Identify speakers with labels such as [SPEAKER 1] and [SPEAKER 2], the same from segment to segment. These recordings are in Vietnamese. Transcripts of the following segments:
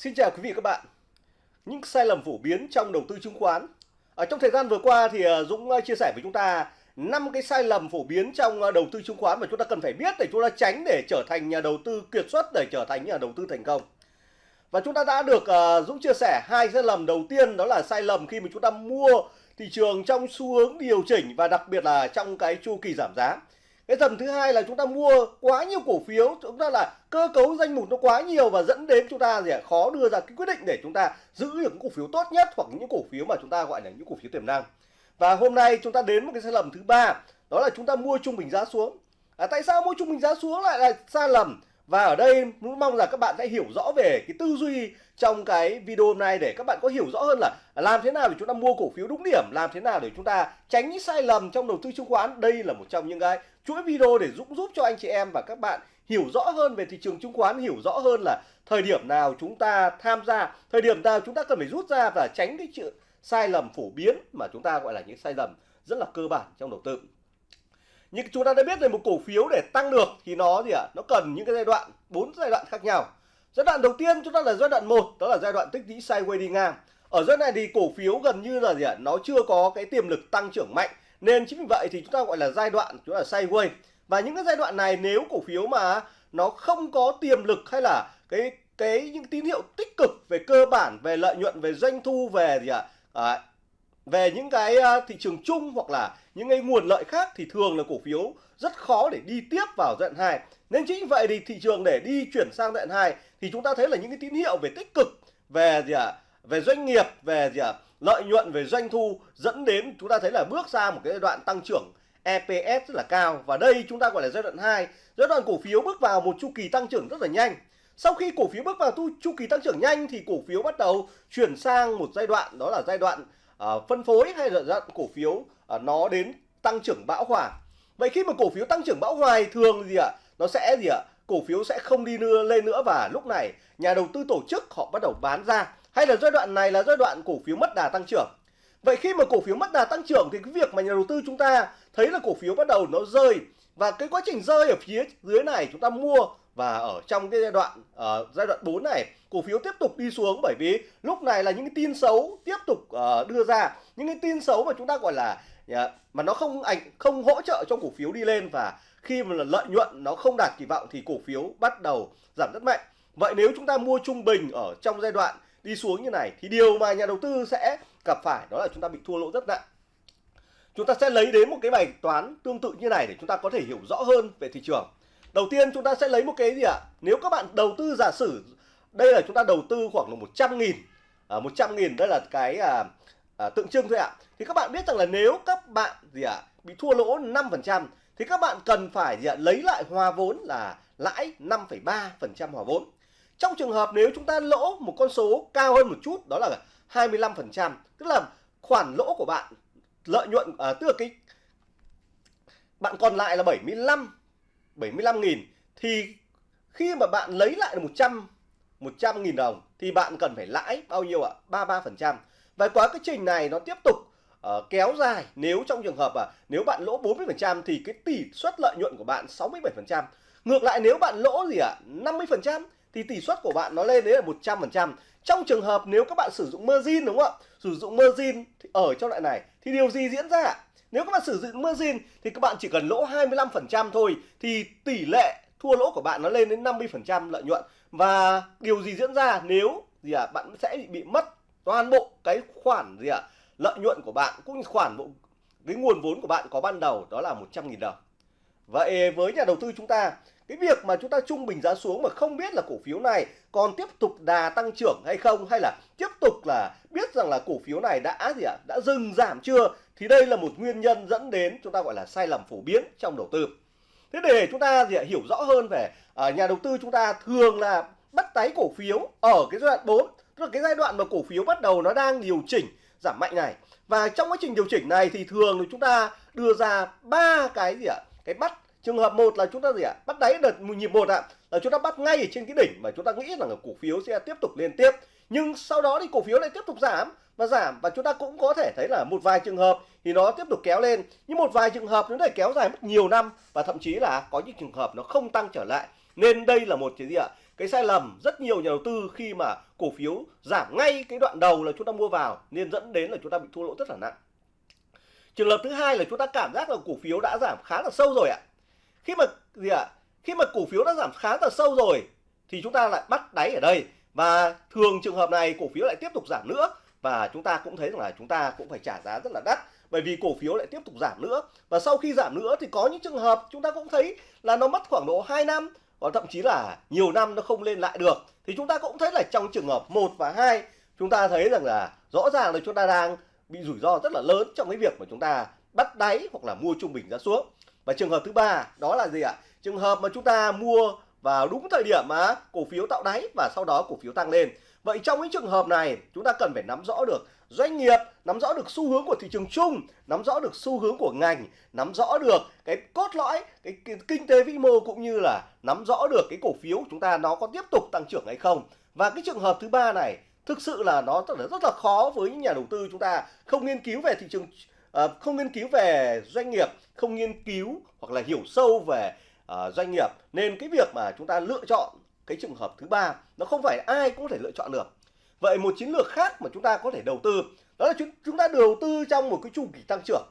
[SPEAKER 1] Xin chào quý vị các bạn. Những sai lầm phổ biến trong đầu tư chứng khoán. Ở trong thời gian vừa qua thì à, Dũng à, chia sẻ với chúng ta năm cái sai lầm phổ biến trong à, đầu tư chứng khoán mà chúng ta cần phải biết để chúng ta tránh để trở thành nhà đầu tư kiệt xuất, để trở thành nhà đầu tư thành công. Và chúng ta đã được Dũng chia sẻ hai sai lầm đầu tiên, đó là sai lầm khi mà chúng ta mua thị trường trong xu hướng điều chỉnh và đặc biệt là trong cái chu kỳ giảm giá cái tầm thứ hai là chúng ta mua quá nhiều cổ phiếu chúng ta là cơ cấu danh mục nó quá nhiều và dẫn đến chúng ta gì khó đưa ra cái quyết định để chúng ta giữ được những cổ phiếu tốt nhất hoặc những cổ phiếu mà chúng ta gọi là những cổ phiếu tiềm năng. Và hôm nay chúng ta đến một cái sai lầm thứ ba đó là chúng ta mua trung bình giá xuống. À, tại sao mua trung bình giá xuống lại là sai lầm? Và ở đây muốn mong là các bạn sẽ hiểu rõ về cái tư duy trong cái video hôm nay để các bạn có hiểu rõ hơn là làm thế nào để chúng ta mua cổ phiếu đúng điểm, làm thế nào để chúng ta tránh những sai lầm trong đầu tư chứng khoán. Đây là một trong những cái chuỗi video để giúp giúp cho anh chị em và các bạn hiểu rõ hơn về thị trường chứng khoán, hiểu rõ hơn là thời điểm nào chúng ta tham gia, thời điểm nào chúng ta cần phải rút ra và tránh cái chuyện sai lầm phổ biến mà chúng ta gọi là những sai lầm rất là cơ bản trong đầu tư. Nhưng chúng ta đã biết là một cổ phiếu để tăng được thì nó gì ạ? Nó cần những cái giai đoạn bốn giai đoạn khác nhau. Giai đoạn đầu tiên chúng ta là giai đoạn một đó là giai đoạn tích lũy sideways đi ngang. Ở giai đoạn này thì cổ phiếu gần như là gì ạ? Nó chưa có cái tiềm lực tăng trưởng mạnh nên chính vì vậy thì chúng ta gọi là giai đoạn chúng ta là sideways và những cái giai đoạn này nếu cổ phiếu mà nó không có tiềm lực hay là cái cái những tín hiệu tích cực về cơ bản về lợi nhuận về doanh thu về gì ạ à, về những cái à, thị trường chung hoặc là những cái nguồn lợi khác thì thường là cổ phiếu rất khó để đi tiếp vào giai đoạn 2. Nên chính vậy thì thị trường để đi chuyển sang giai đoạn 2 thì chúng ta thấy là những cái tín hiệu về tích cực về gì ạ? À, về doanh nghiệp, về gì ạ? À, lợi nhuận về doanh thu dẫn đến chúng ta thấy là bước ra một cái giai đoạn tăng trưởng EPS rất là cao. Và đây chúng ta gọi là giai đoạn 2. Giai đoạn cổ phiếu bước vào một chu kỳ tăng trưởng rất là nhanh. Sau khi cổ phiếu bước vào tu chu kỳ tăng trưởng nhanh thì cổ phiếu bắt đầu chuyển sang một giai đoạn đó là giai đoạn uh, phân phối hay là dạng cổ phiếu uh, nó đến tăng trưởng bão hòa. Vậy khi mà cổ phiếu tăng trưởng bão hòa thường gì ạ? Nó sẽ gì ạ? Cổ phiếu sẽ không đi nữa lên nữa. Và lúc này nhà đầu tư tổ chức họ bắt đầu bán ra hay là giai đoạn này là giai đoạn cổ phiếu mất đà tăng trưởng? Vậy khi mà cổ phiếu mất đà tăng trưởng thì cái việc mà nhà đầu tư chúng ta thấy là cổ phiếu bắt đầu nó rơi và cái quá trình rơi ở phía dưới này chúng ta mua và ở trong cái giai đoạn uh, giai đoạn 4 này cổ phiếu tiếp tục đi xuống bởi vì lúc này là những cái tin xấu tiếp tục uh, đưa ra. Những cái tin xấu mà chúng ta gọi là uh, mà nó không ảnh không hỗ trợ cho cổ phiếu đi lên và khi mà lợi nhuận nó không đạt kỳ vọng thì cổ phiếu bắt đầu giảm rất mạnh. Vậy nếu chúng ta mua trung bình ở trong giai đoạn đi xuống như này thì điều mà nhà đầu tư sẽ gặp phải đó là chúng ta bị thua lỗ rất nặng chúng ta sẽ lấy đến một cái bài toán tương tự như này để chúng ta có thể hiểu rõ hơn về thị trường Đầu tiên chúng ta sẽ lấy một cái gì ạ? À? Nếu các bạn đầu tư giả sử đây là chúng ta đầu tư khoảng là 100 nghìn à, 100 nghìn đây là cái à, à, tượng trưng thôi ạ. À. Thì các bạn biết rằng là nếu các bạn gì ạ à, bị thua lỗ 5% thì các bạn cần phải gì ạ? À, lấy lại hòa vốn là lãi 5,3% hòa vốn. Trong trường hợp nếu chúng ta lỗ một con số cao hơn một chút đó là 25%, tức là khoản lỗ của bạn lợi nhuận à, tức là cái bạn còn lại là 75 75.000 thì khi mà bạn lấy lại được 100 100.000 đồng thì bạn cần phải lãi bao nhiêu ạ? 33%. Và quá cái trình này nó tiếp tục uh, kéo dài nếu trong trường hợp à nếu bạn lỗ 40% thì cái tỷ suất lợi nhuận của bạn 67%. Ngược lại nếu bạn lỗ gì ạ? À, 50% thì tỷ suất của bạn nó lên đến là 100%. Trong trường hợp nếu các bạn sử dụng margin đúng không ạ? Sử dụng margin thì ở trong loại này thì điều gì diễn ra? Nếu các bạn sử dụng margin thì các bạn chỉ cần lỗ 25% thôi thì tỷ lệ thua lỗ của bạn nó lên đến 50% lợi nhuận. Và điều gì diễn ra nếu gì à, bạn sẽ bị mất toàn bộ cái khoản gì ạ à, lợi nhuận của bạn cũng như khoản bộ cái nguồn vốn của bạn có ban đầu đó là 100.000 đồng. Vậy với nhà đầu tư chúng ta cái việc mà chúng ta trung bình giá xuống mà không biết là cổ phiếu này còn tiếp tục đà tăng trưởng hay không hay là tiếp tục là biết rằng là cổ phiếu này đã gì ạ đã dừng giảm chưa thì đây là một nguyên nhân dẫn đến chúng ta gọi là sai lầm phổ biến trong đầu tư. Thế để chúng ta gì ạ hiểu rõ hơn về à, nhà đầu tư chúng ta thường là bắt đáy cổ phiếu ở cái giai đoạn 4 tức là cái giai đoạn mà cổ phiếu bắt đầu nó đang điều chỉnh giảm mạnh này. Và trong quá trình điều chỉnh này thì thường thì chúng ta đưa ra ba cái gì ạ cái bắt trường hợp một là chúng ta gì ạ? Bắt đáy đợt nhịp một ạ, là chúng ta bắt ngay ở trên cái đỉnh mà chúng ta nghĩ rằng là cổ phiếu sẽ tiếp tục liên tiếp. Nhưng sau đó thì cổ phiếu lại tiếp tục giảm và giảm và chúng ta cũng có thể thấy là một vài trường hợp thì nó tiếp tục kéo lên. Nhưng một vài trường hợp nó lại kéo dài mất nhiều năm và thậm chí là có những trường hợp nó không tăng trở lại. Nên đây là một cái gì ạ? Cái sai lầm rất nhiều nhà đầu tư khi mà cổ phiếu giảm ngay cái đoạn đầu là chúng ta mua vào nên dẫn đến là chúng ta bị thua lỗ rất là nặng. Trường hợp thứ hai là chúng ta cảm giác là cổ phiếu đã giảm khá là sâu rồi ạ khi mà, gì ạ? Khi mà cổ phiếu đã giảm khá là sâu rồi, thì chúng ta lại bắt đáy ở đây. Và thường trường hợp này cổ phiếu lại tiếp tục giảm nữa. Và chúng ta cũng thấy rằng là chúng ta cũng phải trả giá rất là đắt, bởi vì cổ phiếu lại tiếp tục giảm nữa. Và sau khi giảm nữa thì có những trường hợp chúng ta cũng thấy là nó mất khoảng độ 2 năm, hoặc thậm chí là nhiều năm nó không lên lại được. Thì chúng ta cũng thấy là trong trường hợp 1 và 2 chúng ta thấy rằng là rõ ràng là chúng ta đang bị rủi ro rất là lớn trong cái việc mà chúng ta bắt đáy hoặc là mua trung bình ra xuống và trường hợp thứ ba đó là gì ạ? Trường hợp mà chúng ta mua vào đúng thời điểm mà cổ phiếu tạo đáy và sau đó cổ phiếu tăng lên. Vậy trong những trường hợp này chúng ta cần phải nắm rõ được doanh nghiệp nắm rõ được xu hướng của thị trường chung nắm rõ được xu hướng của ngành nắm rõ được cái cốt lõi cái, cái kinh tế vĩ mô cũng như là nắm rõ được cái cổ phiếu chúng ta nó có tiếp tục tăng trưởng hay không. Và cái trường hợp thứ ba này thực sự là nó rất là khó với những nhà đầu tư chúng ta không nghiên cứu về thị trường Ờ, không nghiên cứu về doanh nghiệp không nghiên cứu hoặc là hiểu sâu về uh, doanh nghiệp. Nên cái việc mà chúng ta lựa chọn cái trường hợp thứ ba nó không phải ai cũng có thể lựa chọn được. Vậy một chiến lược khác mà chúng ta có thể đầu tư đó là chúng chúng ta đầu tư trong một cái chu kỳ tăng trưởng.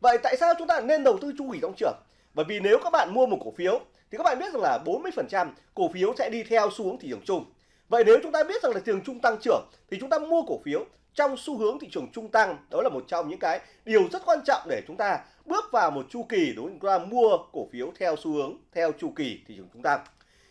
[SPEAKER 1] Vậy tại sao chúng ta nên đầu tư chu kỳ tăng trưởng? Bởi vì nếu các bạn mua một cổ phiếu thì các bạn biết rằng là 40% cổ phiếu sẽ đi theo xu hướng thị trường chung. Vậy nếu chúng ta biết rằng là thị trường chung tăng trưởng thì chúng ta mua cổ phiếu trong xu hướng thị trường trung tăng đó là một trong những cái điều rất quan trọng để chúng ta bước vào một chu kỳ đối với chúng ta mua cổ phiếu theo xu hướng theo chu kỳ thị trường trung tăng.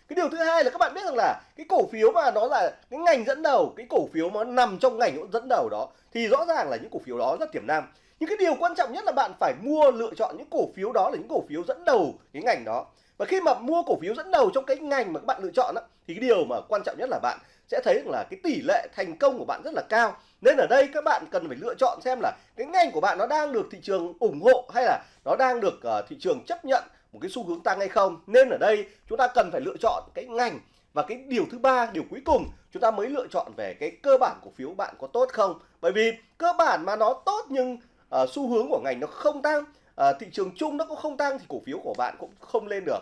[SPEAKER 1] Cái điều thứ hai là các bạn biết rằng là cái cổ phiếu mà nó là cái ngành dẫn đầu cái cổ phiếu mà nó nằm trong ngành dẫn đầu đó thì rõ ràng là những cổ phiếu đó rất tiềm năng. Nhưng cái điều quan trọng nhất là bạn phải mua lựa chọn những cổ phiếu đó là những cổ phiếu dẫn đầu cái ngành đó. Và khi mà mua cổ phiếu dẫn đầu trong cái ngành mà các bạn lựa chọn đó, thì cái điều mà quan trọng nhất là bạn sẽ thấy là cái tỷ lệ thành công của bạn rất là cao. Nên ở đây các bạn cần phải lựa chọn xem là cái ngành của bạn nó đang được thị trường ủng hộ hay là nó đang được uh, thị trường chấp nhận một cái xu hướng tăng hay không. Nên ở đây chúng ta cần phải lựa chọn cái ngành và cái điều thứ ba điều cuối cùng chúng ta mới lựa chọn về cái cơ bản cổ phiếu bạn có tốt không. Bởi vì cơ bản mà nó tốt nhưng uh, xu hướng của ngành nó không tăng uh, thị trường chung nó cũng không tăng thì cổ phiếu của bạn cũng không lên được.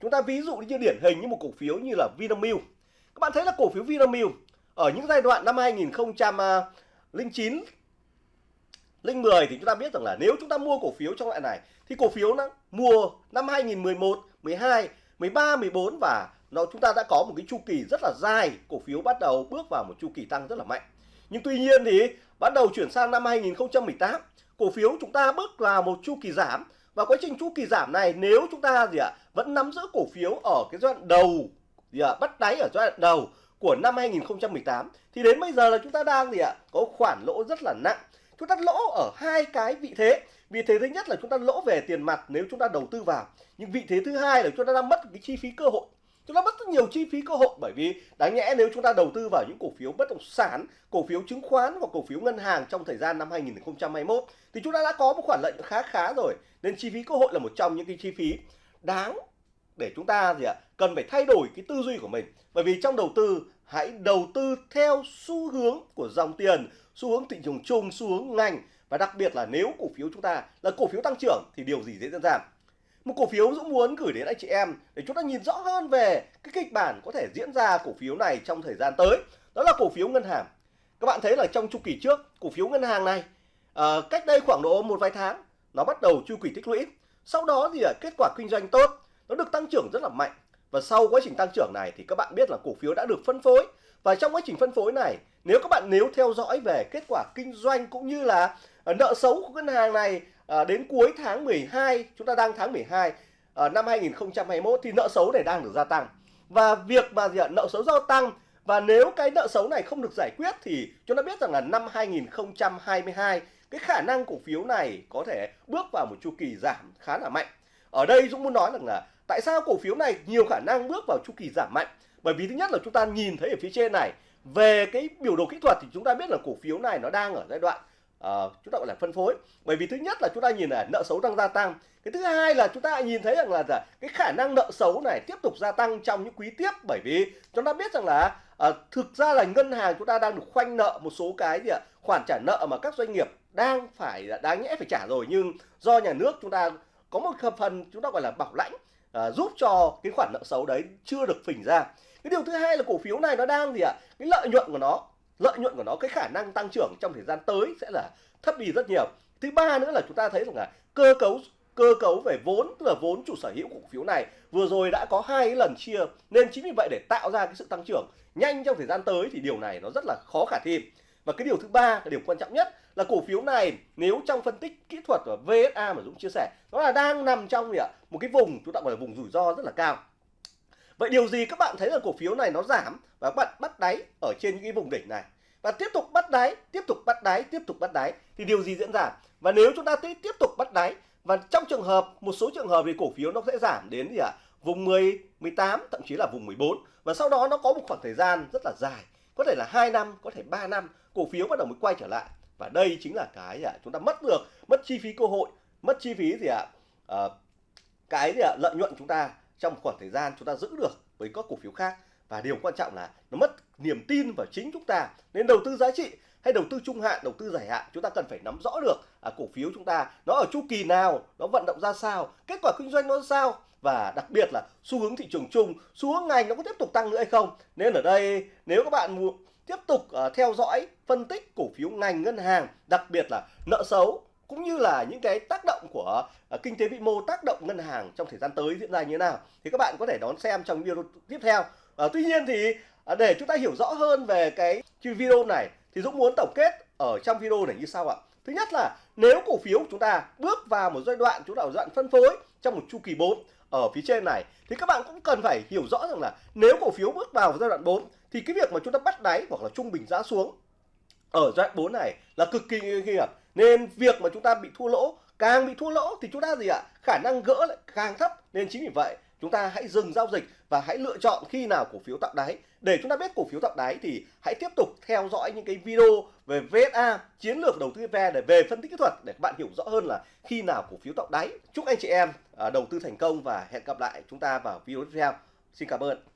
[SPEAKER 1] Chúng ta ví dụ như điển hình như một cổ phiếu như là Vinamilk các bạn thấy là cổ phiếu Vinamilk ở những giai đoạn năm 2009 linh 10 thì chúng ta biết rằng là nếu chúng ta mua cổ phiếu trong loại này thì cổ phiếu nó mua năm 2011, 12, 13, 14 và nó chúng ta đã có một cái chu kỳ rất là dài, cổ phiếu bắt đầu bước vào một chu kỳ tăng rất là mạnh. Nhưng tuy nhiên thì bắt đầu chuyển sang năm 2018, cổ phiếu chúng ta bước vào một chu kỳ giảm và quá trình chu kỳ giảm này nếu chúng ta gì ạ vẫn nắm giữ cổ phiếu ở cái giai đoạn đầu gì ạ bắt đáy ở giai đoạn đầu của năm 2018 thì đến bây giờ là chúng ta đang gì ạ? Có khoản lỗ rất là nặng. Chúng ta lỗ ở hai cái vị thế. Vị thế thứ nhất là chúng ta lỗ về tiền mặt nếu chúng ta đầu tư vào. Nhưng vị thế thứ hai là chúng ta đang mất cái chi phí cơ hội. Chúng ta mất rất nhiều chi phí cơ hội bởi vì đáng nhẽ nếu chúng ta đầu tư vào những cổ phiếu bất động sản, cổ phiếu chứng khoán hoặc cổ phiếu ngân hàng trong thời gian năm 2021 thì chúng ta đã có một khoản lợi khá khá rồi. Nên chi phí cơ hội là một trong những cái chi phí đáng để chúng ta gì ạ cần phải thay đổi cái tư duy của mình. Bởi vì trong đầu tư hãy đầu tư theo xu hướng của dòng tiền xu hướng thị trường chung xu hướng ngành. Và đặc biệt là nếu cổ phiếu chúng ta là cổ phiếu tăng trưởng thì điều gì dễ diễn ra một cổ phiếu Dũng muốn gửi đến anh chị em để chúng ta nhìn rõ hơn về cái kịch bản có thể diễn ra cổ phiếu này trong thời gian tới. Đó là cổ phiếu ngân hàng. Các bạn thấy là trong chu kỳ trước cổ phiếu ngân hàng này à, cách đây khoảng độ một vài tháng nó bắt đầu chu kỳ tích lũy. Sau đó thì ờ, kết quả kinh doanh tốt nó được tăng trưởng rất là mạnh. Và sau quá trình tăng trưởng này thì các bạn biết là cổ phiếu đã được phân phối. Và trong quá trình phân phối này nếu các bạn nếu theo dõi về kết quả kinh doanh cũng như là à, nợ xấu của ngân hàng này à, đến cuối tháng 12 chúng ta đang tháng 12 à, năm 2021 thì nợ xấu này đang được gia tăng. Và việc mà gì ạ? Nợ xấu gia tăng. Và nếu cái nợ xấu này không được giải quyết thì chúng ta biết rằng là năm 2022 cái khả năng cổ phiếu này có thể bước vào một chu kỳ giảm khá là mạnh. Ở đây Dũng muốn nói rằng là tại sao cổ phiếu này nhiều khả năng bước vào chu kỳ giảm mạnh? Bởi vì thứ nhất là chúng ta nhìn thấy ở phía trên này về cái biểu đồ kỹ thuật thì chúng ta biết là cổ phiếu này nó đang ở giai đoạn uh, chúng ta gọi là phân phối. Bởi vì thứ nhất là chúng ta nhìn là nợ xấu đang gia tăng. Cái thứ hai là chúng ta nhìn thấy rằng là dạ, cái khả năng nợ xấu này tiếp tục gia tăng trong những quý tiếp. Bởi vì chúng ta biết rằng là uh, thực ra là ngân hàng chúng ta đang được khoanh nợ một số cái gì ạ? Khoản trả nợ mà các doanh nghiệp đang phải dạ, đáng nhẽ phải trả rồi. Nhưng do nhà nước chúng ta có một phần chúng ta gọi là bảo lãnh à, giúp cho cái khoản nợ xấu đấy chưa được phình ra. Cái điều thứ hai là cổ phiếu này nó đang gì ạ? Cái lợi nhuận của nó lợi nhuận của nó cái khả năng tăng trưởng trong thời gian tới sẽ là thấp đi rất nhiều. Thứ ba nữa là chúng ta thấy rằng là cơ cấu cơ cấu về vốn tức là vốn chủ sở hữu của cổ phiếu này vừa rồi đã có hai lần chia nên chính vì vậy để tạo ra cái sự tăng trưởng nhanh trong thời gian tới thì điều này nó rất là khó khả thi. Và cái điều thứ ba là điều quan trọng nhất là cổ phiếu này nếu trong phân tích kỹ thuật và VSA mà Dũng chia sẻ, nó là đang nằm trong gì ạ? Một cái vùng, chúng ta gọi là vùng rủi ro rất là cao. Vậy điều gì các bạn thấy là cổ phiếu này nó giảm và các bạn bắt đáy ở trên những cái vùng đỉnh này? Và tiếp tục bắt đáy, tiếp tục bắt đáy, tiếp tục bắt đáy thì điều gì diễn ra và nếu chúng ta tiếp tục bắt đáy và trong trường hợp, một số trường hợp thì cổ phiếu nó sẽ giảm đến gì ạ? Vùng 10 18 thậm chí là vùng 14 và sau đó nó có một khoảng thời gian rất là dài, có thể là 2 năm, có thể 3 năm, cổ phiếu bắt đầu mới quay trở lại và đây chính là cái à, chúng ta mất được mất chi phí cơ hội mất chi phí gì ạ? À, cái gì ạ? Lợi nhuận chúng ta trong khoảng thời gian chúng ta giữ được với các cổ phiếu khác. Và điều quan trọng là nó mất niềm tin vào chính chúng ta. Nên đầu tư giá trị hay đầu tư trung hạn đầu tư dài hạn chúng ta cần phải nắm rõ được à, cổ phiếu chúng ta nó ở chu kỳ nào nó vận động ra sao kết quả kinh doanh nó ra sao. Và đặc biệt là xu hướng thị trường chung xu hướng ngành nó có tiếp tục tăng nữa hay không. Nên ở đây nếu các bạn muốn tiếp tục uh, theo dõi phân tích cổ phiếu ngành ngân hàng đặc biệt là nợ xấu cũng như là những cái tác động của uh, kinh tế vĩ mô tác động ngân hàng trong thời gian tới diễn ra như thế nào. Thì các bạn có thể đón xem trong video tiếp theo. Uh, tuy nhiên thì uh, để chúng ta hiểu rõ hơn về cái video này thì Dũng muốn tổng kết ở trong video này như sau ạ. Thứ nhất là nếu cổ phiếu chúng ta bước vào một giai đoạn chúng ta ở giai đoạn phân phối trong một chu kỳ 4 ở phía trên này thì các bạn cũng cần phải hiểu rõ rằng là nếu cổ phiếu bước vào giai đoạn 4 thì cái việc mà chúng ta bắt đáy hoặc là trung bình giá xuống ở giai đoạn 4 này là cực kỳ nguy hiểm. Nên việc mà chúng ta bị thua lỗ, càng bị thua lỗ thì chúng ta gì ạ? Khả năng gỡ lại càng thấp. Nên chính vì vậy, chúng ta hãy dừng giao dịch và hãy lựa chọn khi nào cổ phiếu tạo đáy. Để chúng ta biết cổ phiếu tạo đáy thì hãy tiếp tục theo dõi những cái video về VSA chiến lược đầu tư VE để về phân tích kỹ thuật để các bạn hiểu rõ hơn là khi nào cổ phiếu tạo đáy. Chúc anh chị em à, đầu tư thành công và hẹn gặp lại chúng ta vào video tiếp theo. Xin cảm ơn.